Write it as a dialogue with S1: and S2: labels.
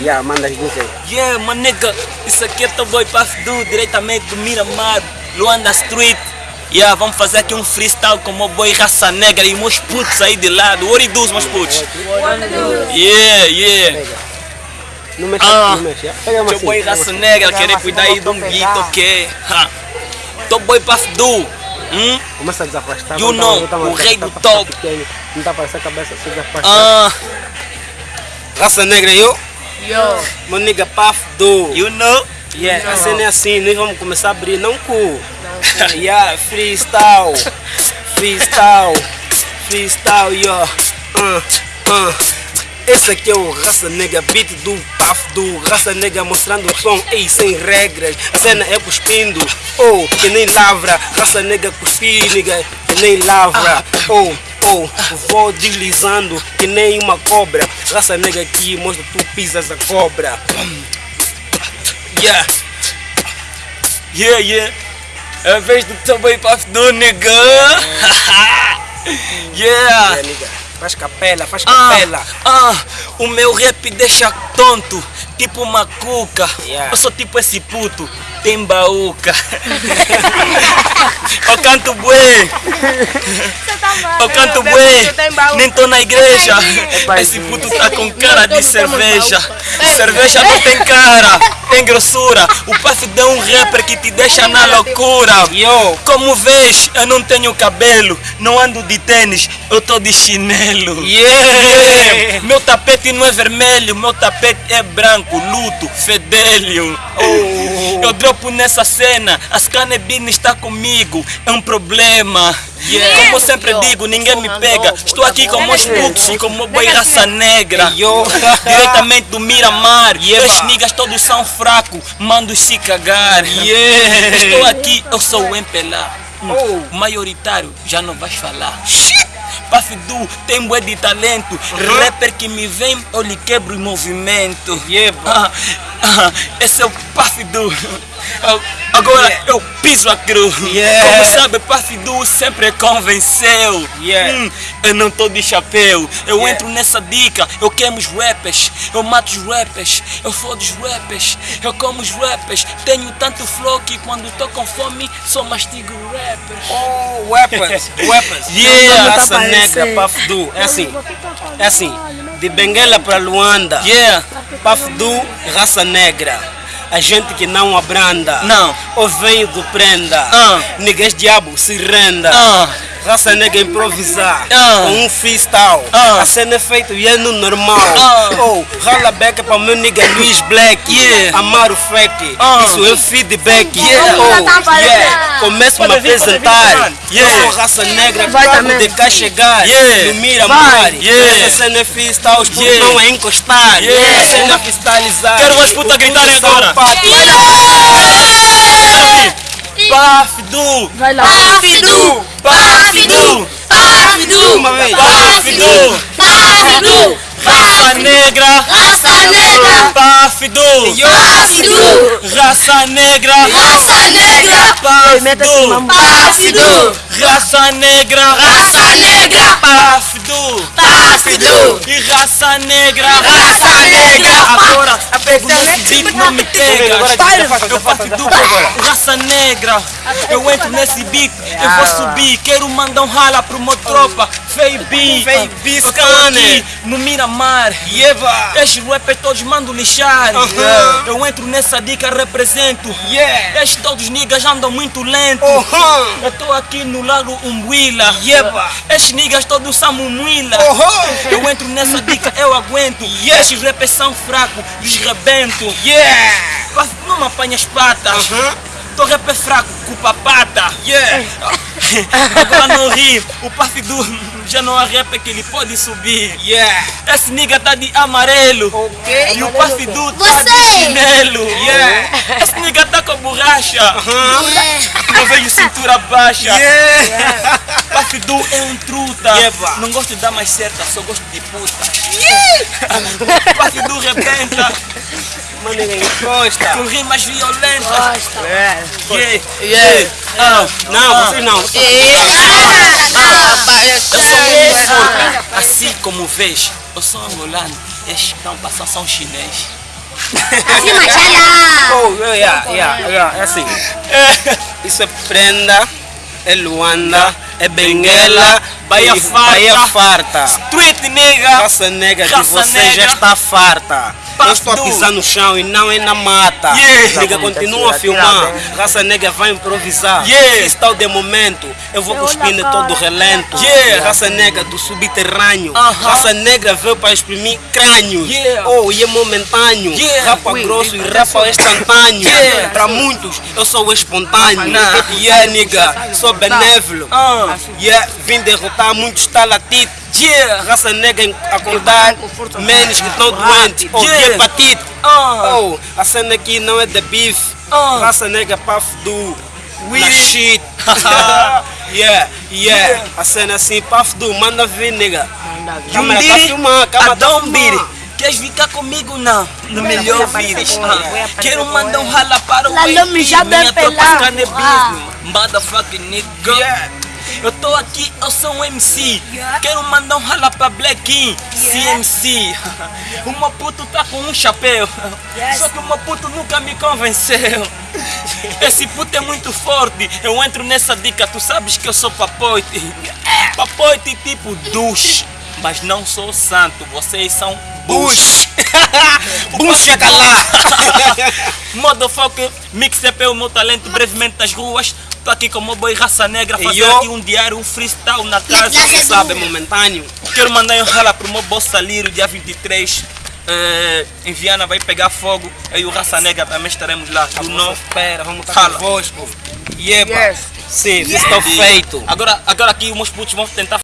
S1: Yeah, manda as duas aí.
S2: Yeah, manega, isso aqui é teu boy Puff Du, diretamente do Miramar, Luanda Street. Yeah, vamos fazer aqui um freestyle com o meu boy Raça Negra e meus putos aí de lado. What does, meus putos? Yeah, yeah.
S1: Não mexe,
S2: Ah.
S1: não mexe. Pega uma
S2: Teu boy Raça. Negra, querer cuidar aí de um beat, ok? Ha. Teu boy Puff Du. Hum?
S1: Começa a desafastar.
S2: You
S1: não tá-
S2: know,
S1: tá
S2: o rei
S1: tá-
S2: do
S1: tá
S2: top.
S1: Não tá parecendo a cabeça, se desafastar.
S2: Ah,
S1: Raça negra, eu.
S3: Yo.
S1: Meu nigga Puff do.
S2: you know?
S1: Yeah, a cena é assim, nós vamos começar a abrir, não cu. yeah, freestyle. Freestyle. Freestyle, yo. Uh, uh. Esse aqui é o Raça Negra, beat do Puff do Raça Negra mostrando o som, ei, sem regras. A cena é cuspindo, oh, que nem lavra. Raça Negra cuspir, nigga, que nem lavra. Oh, oh, vou deslizando que nem uma cobra. Raça Negra aqui mostra tu pisas a cobra. Yeah.
S2: Yeah, yeah. É a vez do boy Puff Du, nigga. yeah.
S1: É, nigga. Faz capela, faz
S2: Ah,
S1: capela.
S2: ah, o meu rap deixa tonto, tipo uma cuca.
S1: Yeah.
S2: Eu sou tipo esse puto, tem baúca. eu canto bué, eu canto bué, nem tô na igreja. Esse puto tá com cara de cerveja. Cerveja não tem cara, tem grossura. O Puff deu um rapper que te deixa na loucura. Como vês, eu não tenho cabelo, não ando de tênis, eu tô de chinelo.
S1: Yeah.
S2: Tapete não é vermelho, meu tapete é branco, luto, fedelho.
S1: Oh.
S2: Eu dropo nessa cena, as canebines está comigo, é um problema. Como eu sempre digo, ninguém me pega. Estou aqui com meus putos e com meu boi raça negra. Diretamente do Miramar.
S1: Yeah.
S2: Os niggas todos são fracos, mando se cagar.
S1: Yeah.
S2: Estou aqui, eu sou o Empelá.
S1: Oh.
S2: O maioritário, já não vais falar. Puff Du tem bué de talento. Rapper que me vem, eu lhe quebro o movimento.
S1: Yeah.
S2: Ah, ah, esse é o Puff Du. Eu- Agora
S1: Yeah.
S2: eu piso a cruz.
S1: Yeah.
S2: Como sabe, Puff Du sempre convenceu.
S1: Yeah.
S2: Hum, eu não tô de chapéu. Eu entro nessa dica. Eu queimo os rappers. Eu mato os rappers. Eu fodo os rappers. Eu como os rappers. Tenho tanto flow que quando tô com fome só mastigo rappers.
S1: Oh, weapons, weapons.
S2: Yeah.
S1: Raça negra, Puff Du. É assim, é assim. De Benguela para Luanda.
S2: Yeah.
S1: Puff Du, raça negra. A gente que não abranda.
S2: Não.
S1: Ou venho do prenda.
S2: Ah.
S1: Niggas diabo se renda.
S2: Ah.
S1: Raça negra improvisar.
S2: Ah.
S1: Com um freestyle.
S2: Ah.
S1: A cena é feita e é no normal.
S2: Ah.
S1: Oh, rala beca para meu nigga Luiz Black.
S2: Yeah.
S1: Amar o fake.
S2: Ah.
S1: Isso é feedback.
S2: Yeah.
S1: Oh, yeah. Começo a me apresentar.
S2: Yeah.
S1: Eu sou raça negra,
S3: também.
S1: de cá chegar.
S2: Yeah.
S1: No Miramar.
S2: Yeah.
S1: Essa cena é freestyle, os putos
S2: Yeah.
S1: não é encostar.
S2: Yeah.
S1: A cena é freestylizar.
S2: Quero umas putas gritarem agora.
S1: patos.
S2: Puff Du.
S3: Vai lá.
S2: Puff Du. Puff Du.
S4: Puff Du,
S1: Uma vez.
S2: Raça negra.
S4: raça negra,
S2: Puff Du.
S4: Puff Du,
S2: Raça negra.
S4: raça negra,
S2: Puff
S3: Meta
S2: Du.
S3: assim, mamãe.
S4: Puff Du,
S2: Raça negra.
S4: raça negra,
S2: Puff Du.
S4: Puff Du,
S2: E. Raça negra. Pego nesse beat, não me pega. Eu faço
S1: afasta,
S2: du
S1: afasta.
S2: raça negra. Eu entro nesse beat, eu vou subir. Quero mandar um rala pro meu tropa. Fei B.
S1: Fei B,
S2: Eu tô aqui no Miramar. Estes rappers todos mandam lixar. Eu entro nessa dica, represento. Estes todos niggas andam muito lento. Eu tô aqui no lago Umbuila. Estes niggas todos são mumuila. Eu entro nessa dica, eu aguento. Estes rappers são fracos, lhes rebento.
S1: Yeah.
S2: Mas Não me apanha as patas.
S1: Aham.
S2: Tô rapper fraco, culpa pata.
S1: Yeah.
S2: Agora não ri, o Puff Du já não há rapper que ele pode subir.
S1: Yeah.
S2: Esse nigga tá de amarelo.
S1: Ok.
S2: E o Puff Du tá de chinelo.
S1: Yeah.
S2: Esse nigga tá com borracha. Não vejo cintura baixa.
S1: Yeah.
S2: Puff Du é um truta.
S1: Yeba.
S2: Não gosto de dar mais certa, só gosto de puta. Puff Du rebenta
S1: Mano, ninguém encosta.
S2: com rimas violentas.
S1: É.
S2: Yeah.
S3: Yeah.
S2: Ah,
S1: Não, vocês não.
S2: Eu sou muito forte. Assim como vês, eu sou angolano. Estes estão passando são chinês.
S3: Assim, machala.
S1: Oh, yeah, yeah, yeah, é assim. Isso é prenda, é Luanda, é Benguela,
S2: Bahia farta.
S1: Bahia farta.
S2: Street nega.
S1: Raça negra de você já está farta. Eu estou a pisar no chão e não é na mata.
S2: Yeah.
S1: Nega, continua a filmar. Raça negra vai improvisar.
S2: Yeah.
S1: Freestyle de momento. Eu vou cuspir todo o relento.
S2: Yeah.
S1: Raça negra do subterrâneo.
S2: Aham.
S1: Raça negra veio para exprimir crânios.
S2: Yeah.
S1: Oh, e é momentâneo.
S2: Yeah.
S1: Rapa grosso e rapa instantâneo.
S2: Yeah.
S1: Para muitos, eu sou o espontâneo.
S2: Nah.
S1: Yeah, nigga, sou benévolo.
S2: Ah.
S1: Yeah, vim derrotar muitos talatitos.
S2: Yeah.
S1: Raça negra acordar menos que estão doentes ou de hepatite.
S2: Ah.
S1: Oh, a cena aqui não é de bife.
S2: Ah.
S1: Raça negra puff do na shit. yeah, yeah. A cena assim, puff do, manda vir, nigga. Câmera tá filmando, câmera tá filmando.
S2: Queres ficar comigo não? No melhor vírus. Ah, Quero mandar um rala para o
S3: La
S2: Baby,
S3: Lomi já
S2: minha
S3: bem
S2: tropa
S3: pelado.
S2: Motherfucking nigga.
S1: Yeah.
S2: Eu tô aqui, eu sou um MC. Quero mandar um rala pra Blackin, CMC. O meu puto tá com um chapéu. Só que o meu puto nunca me convenceu. Esse puto é muito forte. Eu entro nessa dica, tu sabes que eu sou papoite. Papoite tipo douche. Mas não sou santo, vocês são bush.
S1: Bucha calá.
S2: Motherfucker, mixtape é o meu talento brevemente nas ruas. Tô aqui com o meu boy Raça Negra, fazer
S1: eu?
S2: aqui um diário, um freestyle na casa.
S1: Você sabe, é momentâneo.
S2: Quero mandar um rala pro meu boss Saliro, dia 23. Eh, em Viana vai pegar fogo. Eu e o Raça Negra também estaremos lá. Tu não?
S1: Espera, vamos estar
S2: Fala.
S1: convosco. Yeba.
S3: Yes.
S1: Sim, isso está feito.
S2: Agora, agora aqui os meus putos vão tentar